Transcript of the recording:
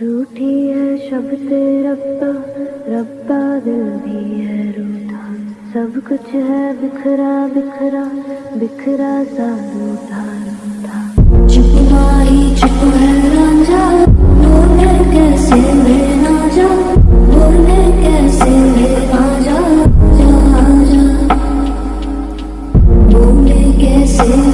रूठी है शब्द रब्बा रब्बा दिल भी है रूठा। सब कुछ है बिखरा बिखरा बिखरा सा रूठा रूठा। चुप ही चुप है रांझा बोले कैसे मैं ना जा बोले कैसे मैं आ जा जा जा बोले कैसे मेरे कैसे